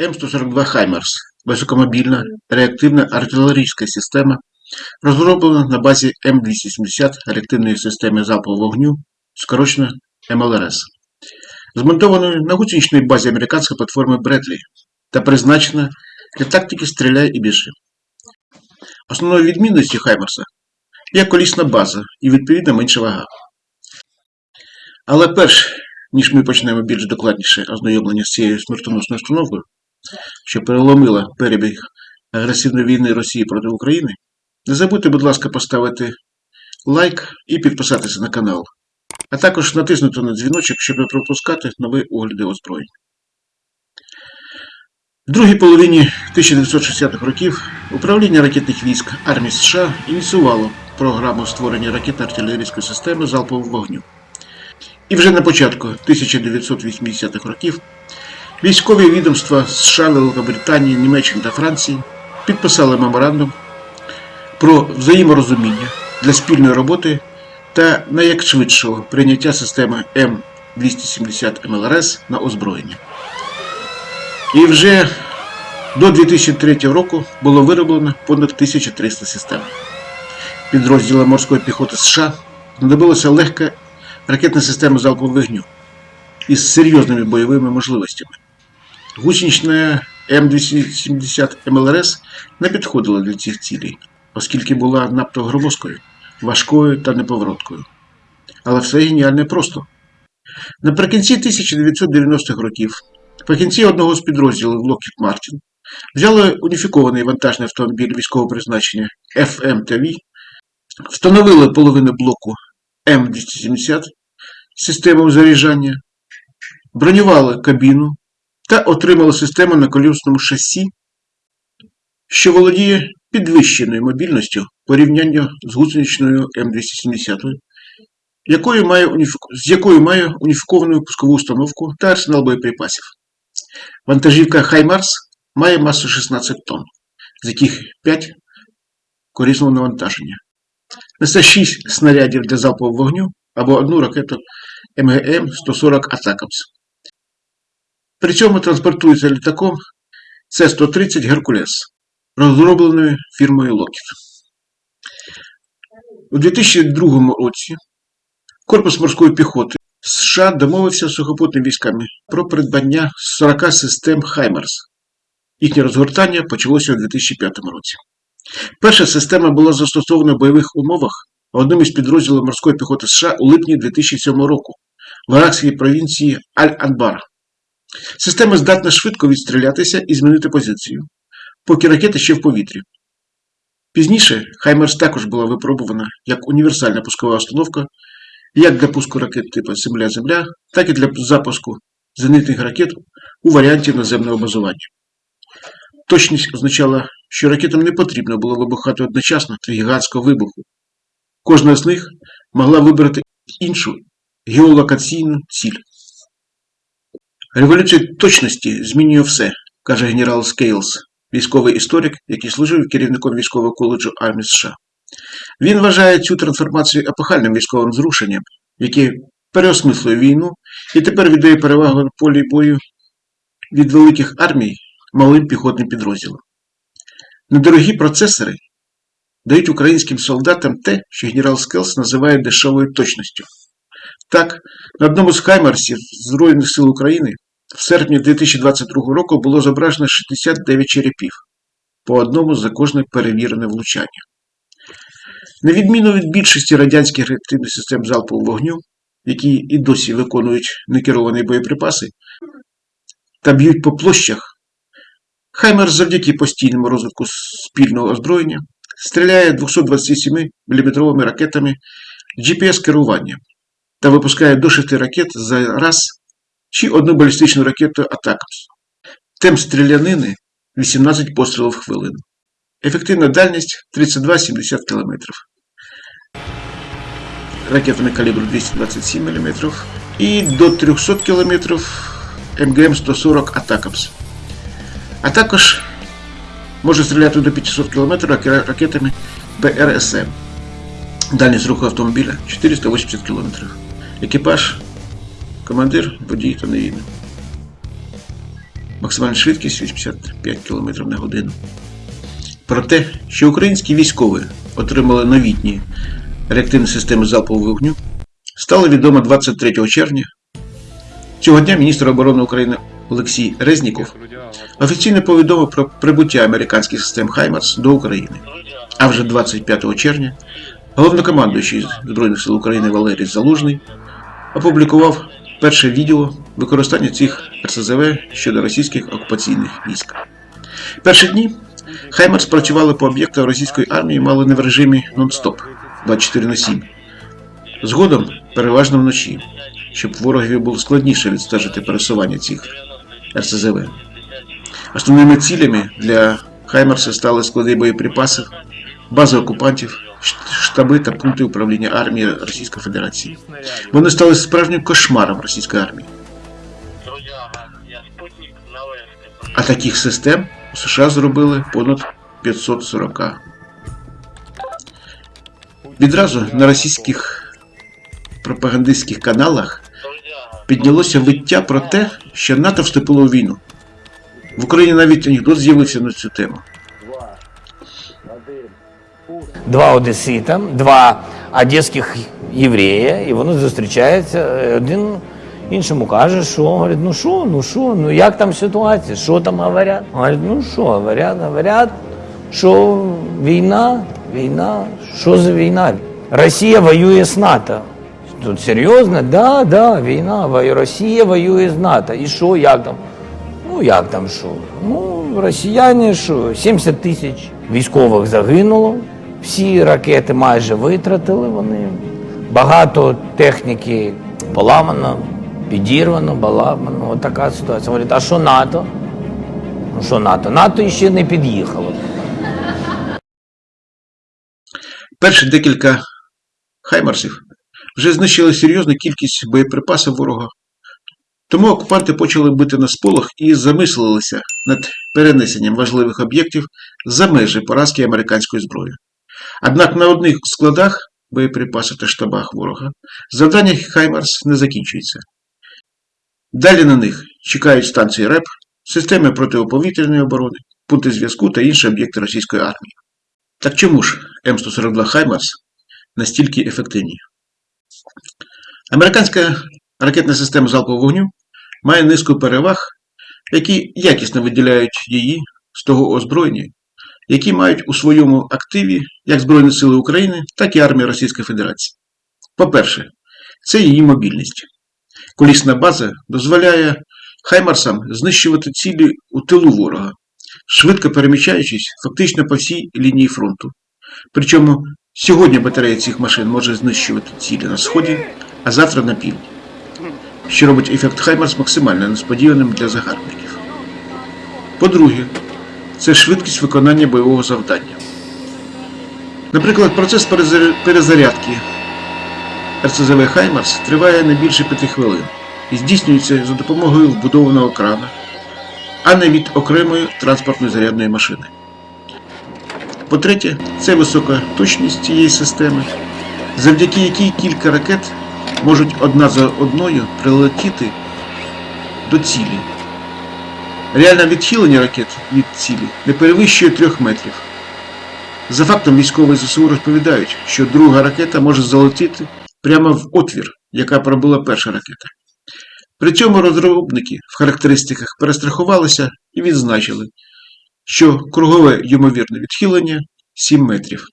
M142 HIMARS високомобільна реактивна артилерійська система, розроблена на базі M270 реактивної системи залпового вогню, скорочено MLRS, змонтованою на гусеничній базі американської платформи Бредлі та призначена для тактики «Стріляй і біжи». Основною відмінністю Хаймерса є колісна база і відповідно менша вага. Але перш ніж ми почнемо більш докладніше ознайомлення з цією смертоносною установкою, що переломила перебіг агресивної війни Росії проти України, не забудьте, будь ласка, поставити лайк і підписатися на канал, а також натиснути на дзвіночок, щоб не пропускати нові огляди озброєнь. В другій половині 1960-х років управління ракетних військ армії США ініціювало програму створення ракетно-артилерійської системи залпового вогню. І вже на початку 1980-х років військові відомства США, Великобританії, Німеччини та Франції підписали меморандум про взаєморозуміння для спільної роботи та найякшвидшого прийняття системи М270 МЛРС на озброєння. І вже до 2003 року було вироблено понад 1300 систем. Підрозділам морської піхоти США знадобилася легка ракетна система залпового вогню із серйозними бойовими можливостями. Гусенична М270 МЛРС не підходила для цих цілей, оскільки була надто громоздкою, важкою та неповороткою. Але все геніальне просто. Наприкінці 1990-х років фахівці одного з підрозділів Lockheed Martin взяли уніфікований вантажний автомобіль військового призначення FMTV, встановили половину блоку М270 з системою заряджання, бронювали кабіну та отримали систему на колісному шасі, що володіє підвищеною мобільністю порівняння з гусеничною М270, якою має уніфіку- з якою має уніфіковану пускову установку та арсенал боєприпасів. Вантажівка Хаймарс має масу 16 тонн, з яких 5 корисного навантаження. Несе 6 снарядів для залпового вогню або одну ракету MGM-140 ATACMS. При цьому транспортується літаком С-130 Геркулес, розробленою фірмою Lockheed. У 2002 році Корпус морської піхоти США домовився з сухопутними військами про придбання 40 систем Хаймерс. Їхнє розгортання почалося у 2005 році. Перша система була застосована в бойових умовах одним із підрозділів морської піхоти США у липні 2007 року в арабській провінції Аль-Анбар. Система здатна швидко відстрілятися і змінити позицію, поки ракета ще в повітрі. Пізніше Хаймерс також була випробувана як універсальна пускова установка як для пуску ракет типу Земля-Земля, так і для запуску зенитних ракет у варіанті наземного базування. Точність означала, що ракетам не потрібно було вибухати одночасно для гігантського вибуху. Кожна з них могла вибрати іншу геолокаційну ціль. Революція точності змінює все, каже генерал Скейлс, військовий історик, який служив керівником військового коледжу армії США. Він вважає цю трансформацію епохальним військовим зрушенням, яке переосмислює війну і тепер віддає перевагу на полі бою від великих армій малим піхотним підрозділам. Недорогі процесори дають українським солдатам те, що генерал Скейлс називає дешевою точністю. Так, на одному з хаймерсів Збройних сил України в серпні 2022 року було зображено 69 черепів, по одному за кожне перевірене влучання. На відміну від більшості радянських реактивних систем залпового вогню, які і досі виконують некеровані боєприпаси та б'ють по площах, Хаймер завдяки постійному розвитку спільного озброєння стріляє 227 мм ракетами GPS-керування та випускає до 6 ракет за раз чи одну балістичну ракету Атакамс. Темп стрілянини 18 пострілів в хвилину. Ефективна дальність 32-70 км. Ракетами калібру 227 мм і до 300 км МГМ-140 Атакамс. А також може стріляти до 500 км ракетами БРСМ. Дальність руху автомобіля 480 км. Екіпаж, командир, водій та невідний. максимальна швидкість 85 км на годину. Про те, що українські військові отримали новітні реактивні системи залпового вогню, стало відомо 23 червня. Цього дня міністр оборони України Олексій Резніков офіційно повідомив про прибуття американських систем Хаймарс до України. А вже 25 червня головнокомандуючий Збройних сил України Валерій Залужний опублікував перше відео використання цих РСЗВ щодо російських окупаційних військ. Перші дні Хаймарс працювали по об'єктах російської армії мало не в режимі нон-стоп 24 на 7. Згодом, переважно вночі, щоб ворогові було складніше відстежити пересування цих РСЗВ. Основними цілями для Хаймарса стали склади боєприпасів, бази окупантів, штаби та пункти управління армії Російської Федерації. Вони стали справжнім кошмаром російської армії. А таких систем у США зробили понад 540. Відразу на російських пропагандистських каналах піднялося виття про те, що НАТО вступило у війну. В Україні навіть анекдот з'явився на цю тему. Два одесита, два одеських єврея, і вони зустрічаються. Один іншому каже, що говорить, ну що, ну що, ну як там ситуація, що там говорять? Говорить, ну що, говорять, говорять, що війна, війна, що за війна? Росія воює з НАТО. Тут серйозно? Да, да, війна. Росія воює з НАТО. І що, як там? Ну як там що? Ну, росіяни що, 70 тисяч військових загинуло, всі ракети майже витратили вони. Багато техніки поламано, підірвано, поламано. От така ситуація. Говорять, а що НАТО? Ну що НАТО? НАТО ще не під'їхало. Перші декілька хаймарсів вже знищили серйозну кількість боєприпасів ворога. Тому окупанти почали бити на сполох і замислилися над перенесенням важливих об'єктів за межі поразки американської зброї. Однак на одних складах боєприпасів та штабах ворога завдання Хаймарс не закінчується. Далі на них чекають станції РЕП, системи протиповітряної оборони, пункти зв'язку та інші об'єкти російської армії. Так чому ж M142 HIMARS настільки ефективні? Американська ракетна система залпового вогню має низку переваг, які якісно виділяють її з того озброєння, які мають у своєму активі як Збройні Сили України, так і армія Російської Федерації. По-перше, це її мобільність. Колісна база дозволяє Хаймарсам знищувати цілі у тилу ворога, швидко переміщаючись фактично по всій лінії фронту. Причому сьогодні батарея цих машин може знищувати цілі на сході, а завтра на півдні, що робить ефект Хаймарс максимально несподіваним для загарбників. По-друге, це швидкість виконання бойового завдання. Наприклад, процес перезарядки РЦЗВ Хаймарс триває не більше 5 хвилин і здійснюється за допомогою вбудованого крана, а не від окремої транспортної зарядної машини. По-третє, це висока точність цієї системи, завдяки якій кілька ракет можуть одна за одною прилетіти до цілі. Реальне відхилення ракет від цілі не перевищує 3 метрів. За фактом військові ЗСУ розповідають, що друга ракета може залетіти прямо в отвір, яка пробила перша ракета. При цьому розробники в характеристиках перестрахувалися і відзначили, що кругове ймовірне відхилення 7 метрів.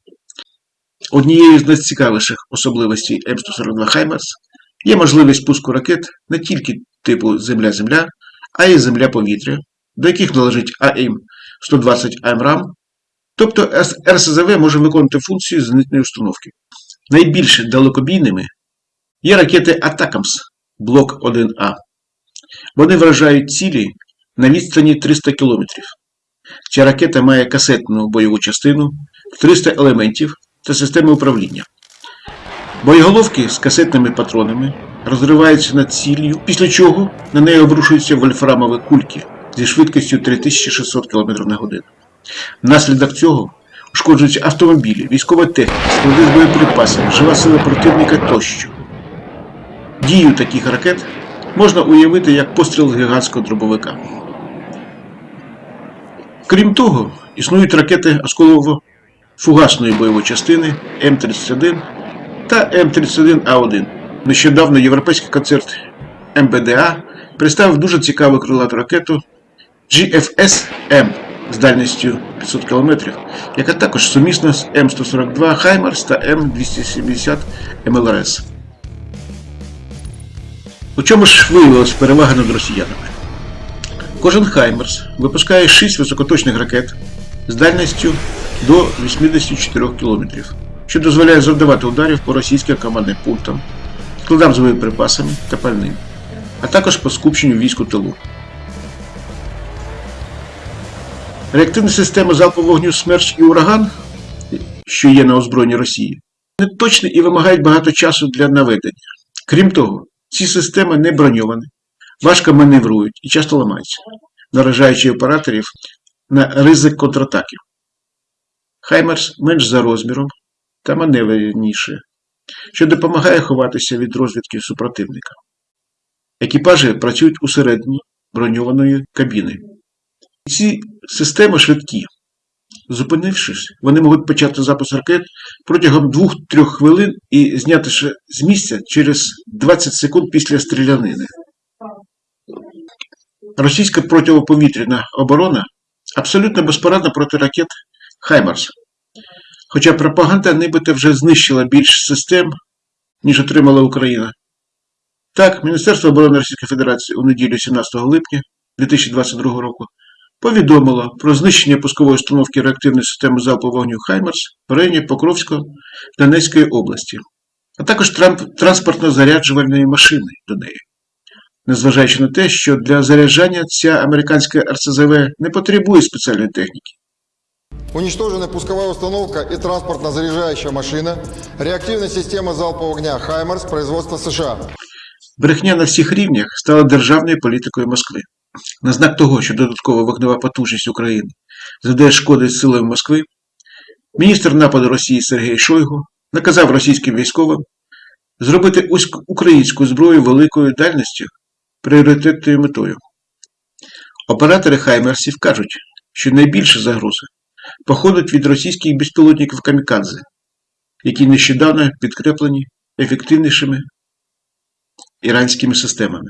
Однією з найцікавіших особливостей M142 HIMARS є можливість пуску ракет не тільки типу Земля-Земля, а й Земля-повітря, до яких належить AIM-120 AMRAAM, тобто РСЗВ може виконувати функцію зенитної установки. Найбільш далекобійними є ракети ATACMS Block 1A. Вони вражають цілі на відстані 300 км. Ця ракета має касетну бойову частину, 300 елементів та системи управління. Боєголовки з касетними патронами розриваються над ціллю, після чого на неї обрушуються вольфрамові кульки зі швидкістю 3600 км на годину. Внаслідок цього ушкоджуються автомобілі, військова техніка, склади з боєприпасами, жива сила противника тощо. Дію таких ракет можна уявити як постріл гігантського дробовика. Крім того, існують ракети осколово-фугасної бойової частини М-31 та М-31А1. Нещодавно європейський концерт МБДА представив дуже цікаву крилату ракету GFS-M з дальністю 500 км, яка також сумісна з М142 Хаймарс та М270 МЛРС. У чому ж виявилась перевага над росіянами? Кожен Хаймерс випускає 6 високоточних ракет з дальністю до 84 км, що дозволяє завдавати ударів по російським командним пунктам, складам з боєприпасами та пальним, а також по скупченню військ у тилу. Реактивні системи залпового вогню Смерч і Ураган, що є на озброєнні Росії, неточні і вимагають багато часу для наведення. Крім того, ці системи не броньовані, важко маневрують і часто ламаються, наражаючи операторів на ризик контратаків. Хаймерс менш за розміром та маневреніше, що допомагає ховатися від розвідки супротивника. Екіпажі працюють усередині броньованої кабіни. Ці системи швидкі. Зупинившись, вони можуть почати запуск ракет протягом 2-3 хвилин і зняти з місця через 20 секунд після стрілянини. Російська протиповітряна оборона абсолютно безпорадна проти ракет Хаймарс. Хоча пропаганда нібито вже знищила більш систем, ніж отримала Україна. Так, Міністерство оборони Російської Федерації у неділю 17 липня 2022 року повідомило про знищення пускової установки реактивної системи залпового вогню Хаймарс в районі Покровського Донецької області, а також транспортно-заряджувальної машини до неї. Незважаючи на те, що для заряджання ця американська РСЗВ не потребує спеціальної техніки. Уничтожена пусковая установка и транспортно-заряжающая машина, реактивная система залпового огня «HIMARS» производства США. Брехня на всіх рівнях стала державною політикою Москви. На знак того, що додаткова вогнева потужність України завдає шкоди силам Москви, міністр нападу Росії Сергій Шойгу наказав російським військовим зробити українську зброю великою дальністю пріоритетною метою. Оператори Хаймерсів кажуть, що найбільша загроза походить від російських безпілотників Камікадзе, які нещодавно підкреплені ефективнішими іранськими системами.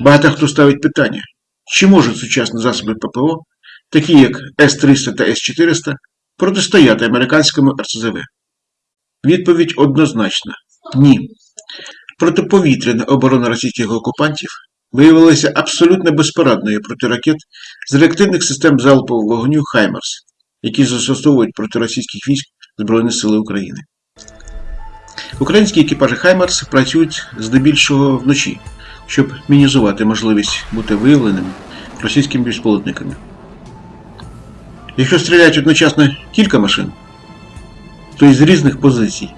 Багато хто ставить питання, чи можуть сучасні засоби ППО, такі як С-300 та С-400, протистояти американському РСЗВ? Відповідь однозначна – ні. Протиповітряна оборона російських окупантів виявилася абсолютно безпорадною проти ракет з реактивних систем залпового вогню «HIMARS», які застосовують проти російських військ Збройні Сили України. Українські екіпажі «HIMARS» працюють здебільшого вночі, щоб мінімізувати можливість бути виявленими російськими безпілотниками. Якщо стріляють одночасно кілька машин, то із різних позицій.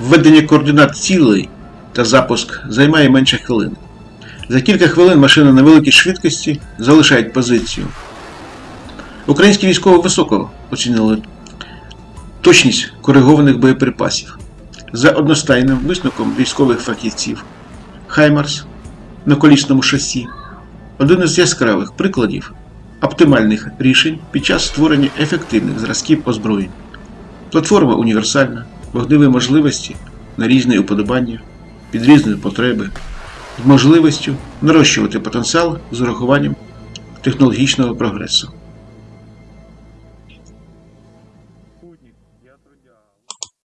Введення координат цілей та запуск займає менше хвилин. За кілька хвилин машини на великій швидкості залишають позицію. Українські військові високо оцінили точність коригованих боєприпасів. За одностайним висновком військових фахівців, Хаймарс на колісному шасі один із яскравих прикладів оптимальних рішень під час створення ефективних зразків озброєнь. Платформа універсальна, вогневі можливості на різні уподобання, під різні потреби, з можливістю нарощувати потенціал з урахуванням технологічного прогресу.